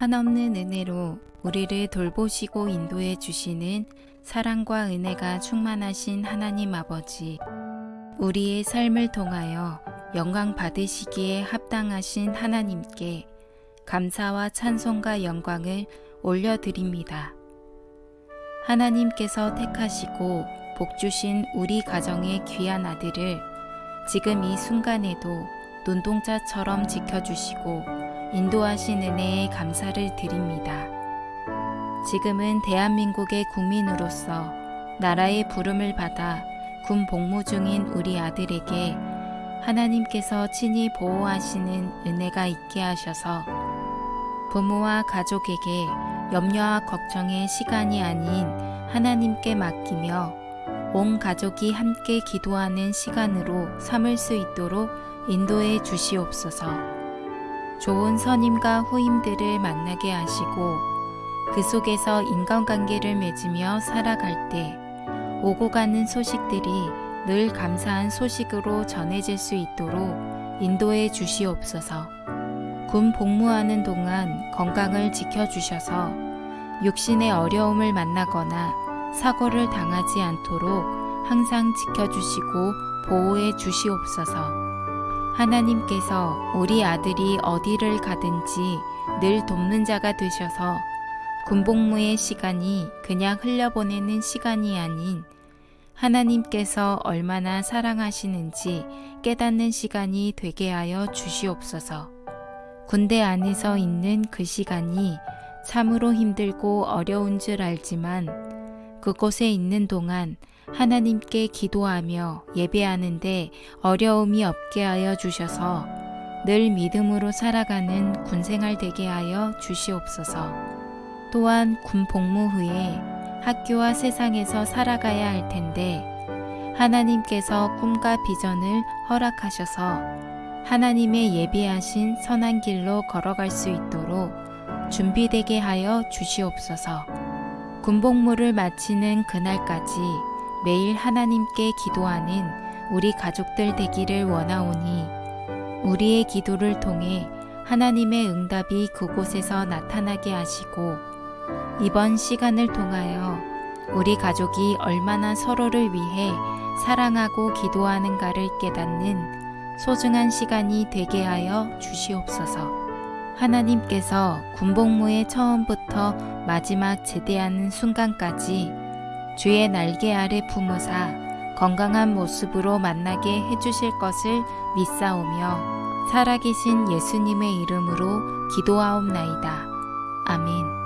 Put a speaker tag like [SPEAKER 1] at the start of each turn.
[SPEAKER 1] 한없는 은혜로 우리를 돌보시고 인도해 주시는 사랑과 은혜가 충만하신 하나님 아버지, 우리의 삶을 통하여 영광 받으시기에 합당하신 하나님께 감사와 찬송과 영광을 올려드립니다. 하나님께서 택하시고 복주신 우리 가정의 귀한 아들을 지금 이 순간에도 눈동자처럼 지켜주시고 인도하신 은혜에 감사를 드립니다. 지금은 대한민국의 국민으로서 나라의 부름을 받아 군 복무 중인 우리 아들에게 하나님께서 친히 보호하시는 은혜가 있게 하셔서 부모와 가족에게 염려와 걱정의 시간이 아닌 하나님께 맡기며 온 가족이 함께 기도하는 시간으로 삼을 수 있도록 인도해 주시옵소서. 좋은 선임과 후임들을 만나게 하시고 그 속에서 인간관계를 맺으며 살아갈 때 오고 가는 소식들이 늘 감사한 소식으로 전해질 수 있도록 인도해 주시옵소서. 군 복무하는 동안 건강을 지켜주셔서 육신의 어려움을 만나거나 사고를 당하지 않도록 항상 지켜주시고 보호해 주시옵소서. 하나님께서 우리 아들이 어디를 가든지 늘 돕는 자가 되셔서 군복무의 시간이 그냥 흘려보내는 시간이 아닌 하나님께서 얼마나 사랑하시는지 깨닫는 시간이 되게 하여 주시옵소서. 군대 안에서 있는 그 시간이 참으로 힘들고 어려운 줄 알지만 그곳에 있는 동안 하나님께 기도하며 예배하는데 어려움이 없게 하여 주셔서 늘 믿음으로 살아가는 군생활 되게 하여 주시옵소서. 또한 군 복무 후에 학교와 세상에서 살아가야 할 텐데 하나님께서 꿈과 비전을 허락하셔서 하나님의 예비하신 선한 길로 걸어갈 수 있도록 준비되게 하여 주시옵소서. 군복무를 마치는 그날까지 매일 하나님께 기도하는 우리 가족들 되기를 원하오니 우리의 기도를 통해 하나님의 응답이 그곳에서 나타나게 하시고 이번 시간을 통하여 우리 가족이 얼마나 서로를 위해 사랑하고 기도하는가를 깨닫는 소중한 시간이 되게 하여 주시옵소서. 하나님께서 군복무의 처음부터 마지막 제대하는 순간까지 주의 날개 아래 품으사 건강한 모습으로 만나게 해주실 것을 믿사오며 살아계신 예수님의 이름으로 기도하옵나이다. 아멘.